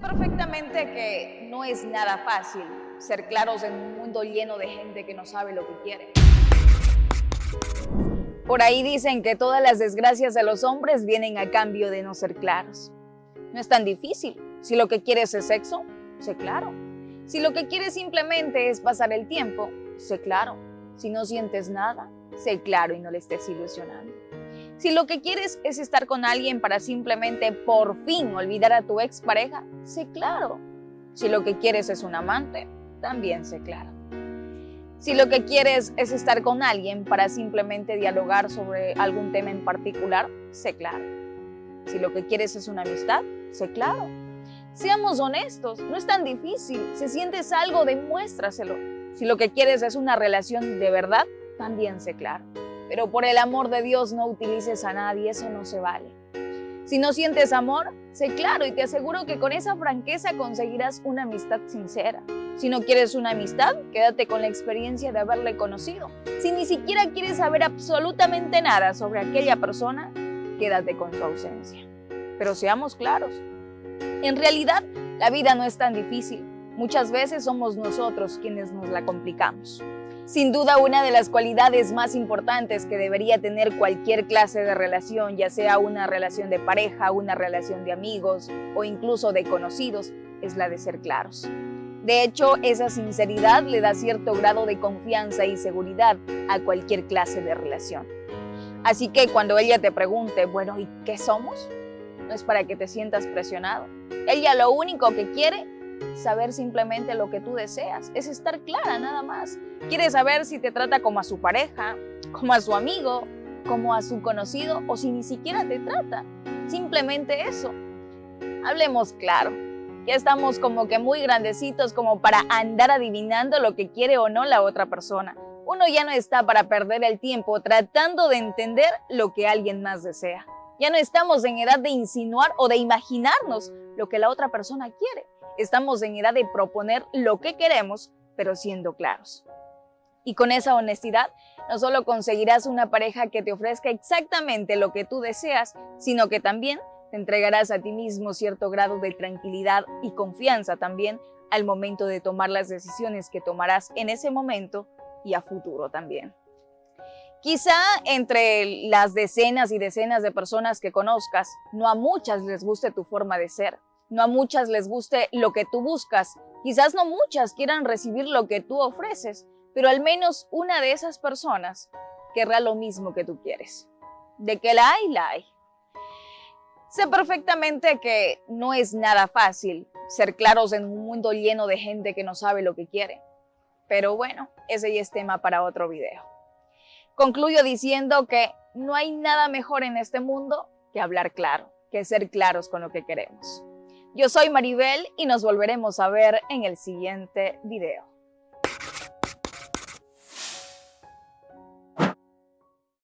Perfectamente que no es nada fácil ser claros en un mundo lleno de gente que no sabe lo que quiere. Por ahí dicen que todas las desgracias de los hombres vienen a cambio de no ser claros. No es tan difícil. Si lo que quieres es sexo, sé claro. Si lo que quieres simplemente es pasar el tiempo, sé claro. Si no sientes nada, sé claro y no le estés ilusionando. Si lo que quieres es estar con alguien para simplemente por fin olvidar a tu expareja, sé claro. Si lo que quieres es un amante, también sé claro. Si lo que quieres es estar con alguien para simplemente dialogar sobre algún tema en particular, sé claro. Si lo que quieres es una amistad, sé claro. Seamos honestos, no es tan difícil. Si sientes algo, demuéstraselo. Si lo que quieres es una relación de verdad, también sé claro. Pero por el amor de Dios no utilices a nadie, eso no se vale. Si no sientes amor, sé claro y te aseguro que con esa franqueza conseguirás una amistad sincera. Si no quieres una amistad, quédate con la experiencia de haberle conocido. Si ni siquiera quieres saber absolutamente nada sobre aquella persona, quédate con su ausencia. Pero seamos claros, en realidad la vida no es tan difícil. Muchas veces somos nosotros quienes nos la complicamos. Sin duda una de las cualidades más importantes que debería tener cualquier clase de relación, ya sea una relación de pareja, una relación de amigos o incluso de conocidos, es la de ser claros. De hecho, esa sinceridad le da cierto grado de confianza y seguridad a cualquier clase de relación. Así que cuando ella te pregunte, bueno, ¿y qué somos? No es para que te sientas presionado. Ella lo único que quiere saber simplemente lo que tú deseas, es estar clara nada más. Quiere saber si te trata como a su pareja, como a su amigo, como a su conocido o si ni siquiera te trata. Simplemente eso. Hablemos claro. Ya estamos como que muy grandecitos como para andar adivinando lo que quiere o no la otra persona. Uno ya no está para perder el tiempo tratando de entender lo que alguien más desea. Ya no estamos en edad de insinuar o de imaginarnos lo que la otra persona quiere. Estamos en edad de proponer lo que queremos, pero siendo claros. Y con esa honestidad, no solo conseguirás una pareja que te ofrezca exactamente lo que tú deseas, sino que también te entregarás a ti mismo cierto grado de tranquilidad y confianza también al momento de tomar las decisiones que tomarás en ese momento y a futuro también. Quizá entre las decenas y decenas de personas que conozcas, no a muchas les guste tu forma de ser, no a muchas les guste lo que tú buscas. Quizás no muchas quieran recibir lo que tú ofreces, pero al menos una de esas personas querrá lo mismo que tú quieres. De que la hay, la hay. Sé perfectamente que no es nada fácil ser claros en un mundo lleno de gente que no sabe lo que quiere. Pero bueno, ese ya es tema para otro video. Concluyo diciendo que no hay nada mejor en este mundo que hablar claro, que ser claros con lo que queremos. Yo soy Maribel y nos volveremos a ver en el siguiente video.